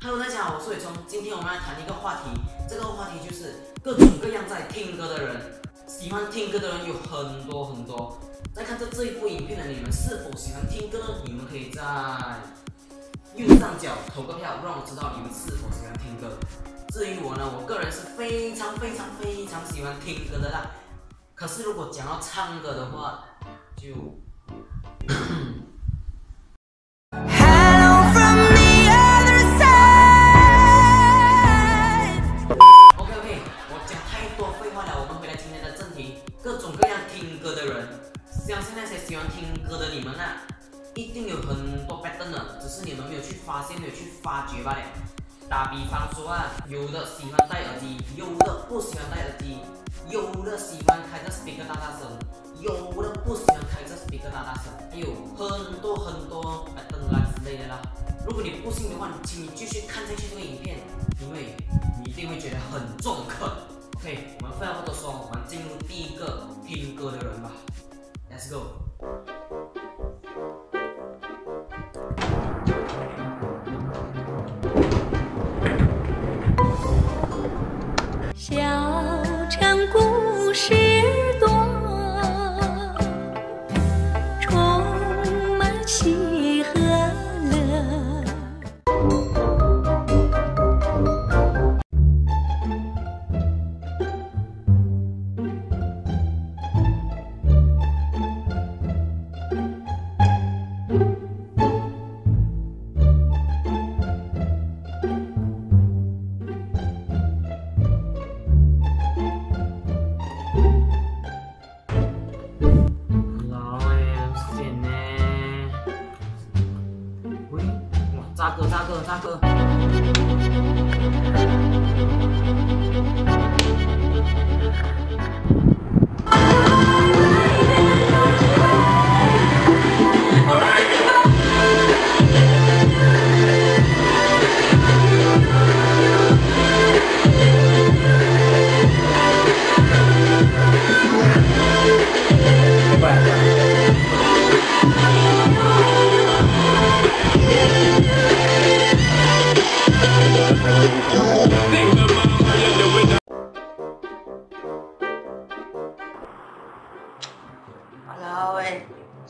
Hello，大家好，我是伟聪。今天我们来谈一个话题，这个话题就是各种各样在听歌的人，喜欢听歌的人有很多很多。在看着这一部影片的你们是否喜欢听歌？你们可以在右上角投个票，让我知道你们是否喜欢听歌。至于我呢，我个人是非常非常非常喜欢听歌的啦。可是如果讲到唱歌的话，就。的你们啊，一定有很多 pattern 的，只是你们没有去发现，没有去发掘罢了。打比方说啊，有的喜欢戴耳机，有的不喜欢戴耳机，有的喜欢开着 speaker 大大声，有的不喜欢开着 speaker 大大声，还有很多很多 pattern 啦之类的啦。如果你不信的话，请你继续看下去这个影片，因为你一定会觉得很中肯。OK，我们废话不多说，我们进入第一个听歌的人吧。Let's go. 大哥，大哥，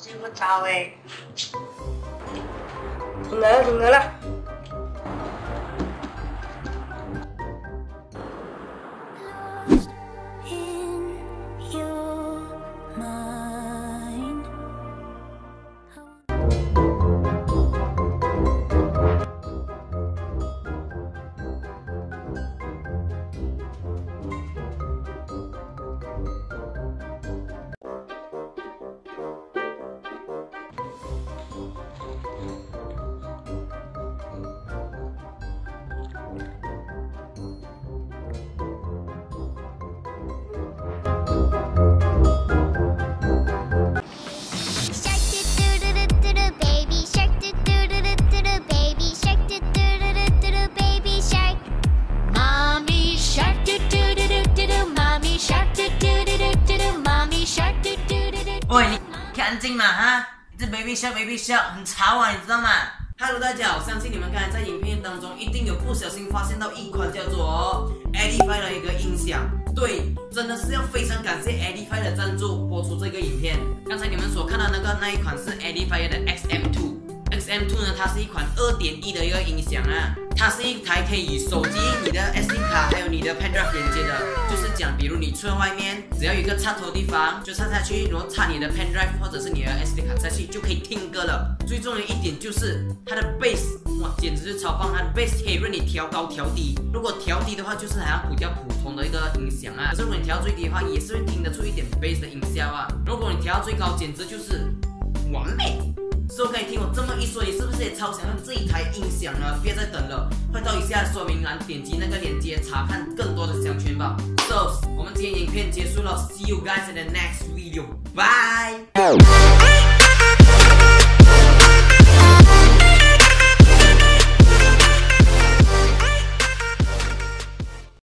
睡不着，哎，不饿了，饿了。干净嘛哈？这 baby shark baby shark 很吵啊，你知道吗？Hello，大家好，相信你们刚才在影片当中一定有不小心发现到一款叫做 Edify 的一个音响。对，真的是要非常感谢 Edify 的赞助播出这个影片。刚才你们所看到那个那一款是 Edify 的 XM2。XM2 呢，它是一款二点一的一个音响啊，它是一台可以与手机、你的 SD 卡还有你的 pen drive 连接的。比如你出外面，只要有一个插头地方，就插下去，然后插你的 pen drive 或者是你的 SD 卡下去，就可以听歌了。最重要一点就是它的 bass，哇，简直是超棒！它的 bass 可以任你调高调低。如果调低的话，就是好像比较普通的一个音响啊。可是如果你调最低的话，也是会听得出一点 bass 的音效啊。如果你调到最高，简直就是完美。So 可以听我这么一说，你是不是也超想用这一台音响呢？别再等了，快到以下说明栏点击那个链接查看更多的详情吧。So 我们今天影片结束了，See you guys in the next video，bye。